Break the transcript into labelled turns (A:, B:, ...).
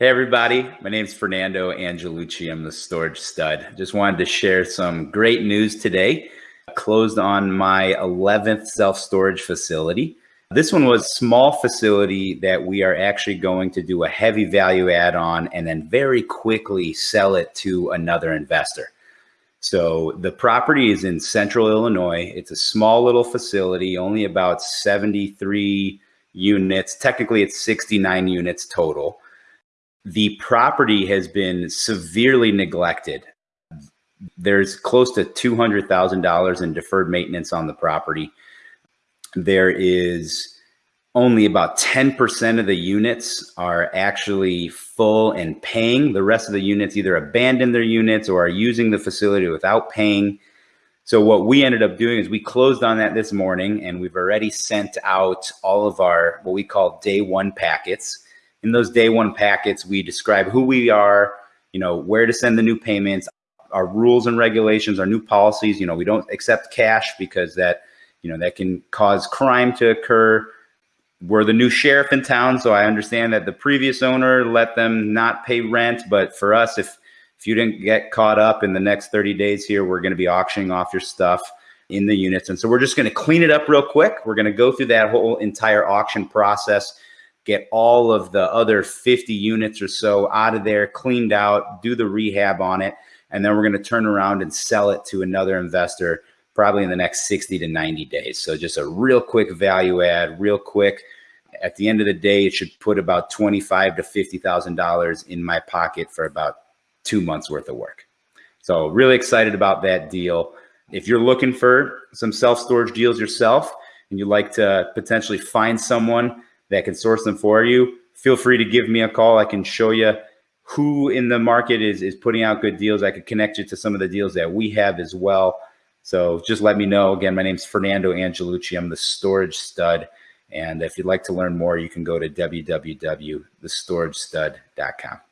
A: Hey everybody, my name is Fernando Angelucci. I'm the storage stud. Just wanted to share some great news today. I closed on my 11th self-storage facility. This one was a small facility that we are actually going to do a heavy value add on and then very quickly sell it to another investor. So the property is in central Illinois. It's a small little facility, only about 73 units. Technically it's 69 units total the property has been severely neglected. There's close to $200,000 in deferred maintenance on the property. There is only about 10% of the units are actually full and paying. The rest of the units either abandon their units or are using the facility without paying. So what we ended up doing is we closed on that this morning and we've already sent out all of our what we call day one packets in those day one packets, we describe who we are, you know, where to send the new payments, our rules and regulations, our new policies. You know, we don't accept cash because that, you know, that can cause crime to occur. We're the new sheriff in town, so I understand that the previous owner let them not pay rent, but for us, if if you didn't get caught up in the next 30 days here, we're going to be auctioning off your stuff in the units. And so we're just going to clean it up real quick. We're going to go through that whole entire auction process get all of the other 50 units or so out of there, cleaned out, do the rehab on it, and then we're going to turn around and sell it to another investor probably in the next 60 to 90 days. So just a real quick value add, real quick. At the end of the day, it should put about 25 to $50,000 in my pocket for about two months worth of work. So really excited about that deal. If you're looking for some self-storage deals yourself and you'd like to potentially find someone that can source them for you, feel free to give me a call. I can show you who in the market is, is putting out good deals. I could connect you to some of the deals that we have as well. So just let me know. Again, my name is Fernando Angelucci. I'm the storage stud. And if you'd like to learn more, you can go to www.thestoragestud.com.